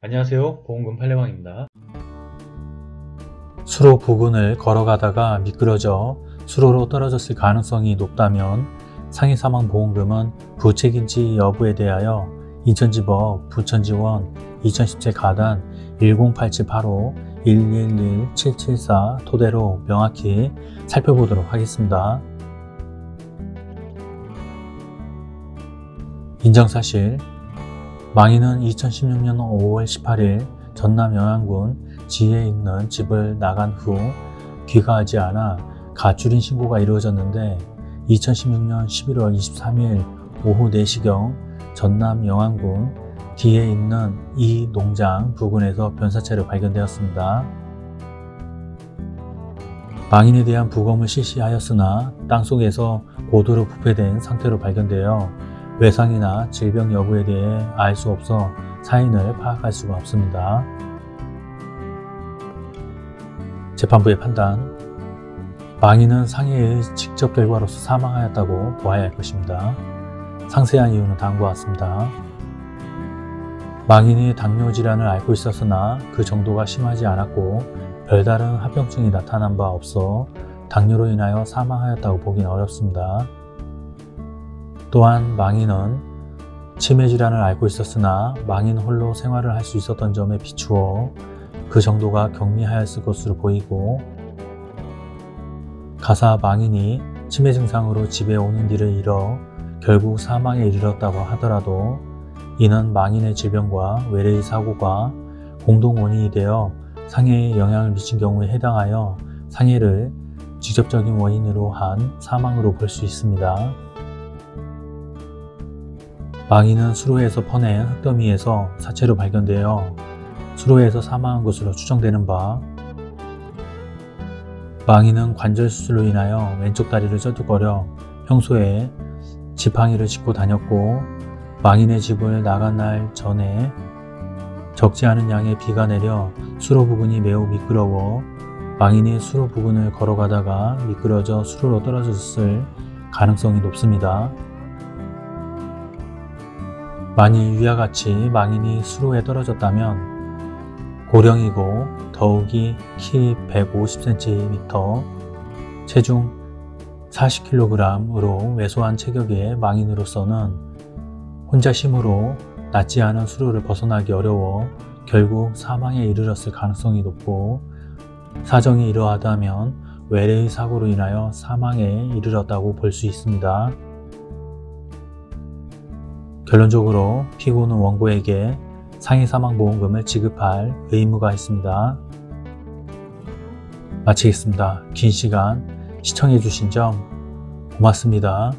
안녕하세요 보험금 팔례방입니다 수로 부근을 걸어가다가 미끄러져 수로로 떨어졌을 가능성이 높다면 상해사망보험금은 부책인지 여부에 대하여 인천지법 부천지원 2017 가단 108785-111-774 토대로 명확히 살펴보도록 하겠습니다. 인정사실 망인은 2016년 5월 18일 전남 영안군 지에 있는 집을 나간 후 귀가하지 않아 가출인 신고가 이루어졌는데 2016년 11월 23일 오후 4시경 전남 영안군 뒤에 있는 이 농장 부근에서 변사체로 발견되었습니다. 망인에 대한 부검을 실시하였으나 땅속에서 고도로 부패된 상태로 발견되어 외상이나 질병 여부에 대해 알 수 없어 사인을 파악할 수가 없습니다. 재판부의 판단 망인은 상해의 직접 결과로서 사망하였다고 보아야 할 것입니다. 상세한 이유는 다음과 같습니다. 망인이 당뇨 질환을 앓고 있었으나 그 정도가 심하지 않았고 별다른 합병증이 나타난 바 없어 당뇨로 인하여 사망하였다고 보기는 어렵습니다. 또한 망인은 치매 질환을 앓고 있었으나 망인 홀로 생활을 할 수 있었던 점에 비추어 그 정도가 경미하였을 것으로 보이고 가사 망인이 치매 증상으로 집에 오는 길을 잃어 결국 사망에 이르렀다고 하더라도 이는 망인의 질병과 외래의 사고가 공동 원인이 되어 상해에 영향을 미친 경우에 해당하여 상해를 직접적인 원인으로 한 사망으로 볼 수 있습니다. 망인은 수로에서 퍼낸 흙더미에서 사체로 발견되어 수로에서 사망한 것으로 추정되는 바 망인은 관절 수술로 인하여 왼쪽 다리를 쩌뚝거려 평소에 지팡이를 짚고 다녔고 망인의 집을 나간 날 전에 적지 않은 양의 비가 내려 수로 부근이 매우 미끄러워 망인이 수로 부근을 걸어가다가 미끄러져 수로로 떨어졌을 가능성이 높습니다. 만일 위와 같이 망인이 수로에 떨어졌다면 고령이고 더욱이 키 150cm, 체중 40kg으로 왜소한 체격의 망인으로서는 혼자 힘으로 낫지 않은 수로를 벗어나기 어려워 결국 사망에 이르렀을 가능성이 높고 사정이 이러하다면 외래의 사고로 인하여 사망에 이르렀다고 볼 수 있습니다. 결론적으로 피고는 원고에게 상해사망보험금을 지급할 의무가 있습니다. 마치겠습니다. 긴 시간 시청해주신 점 고맙습니다.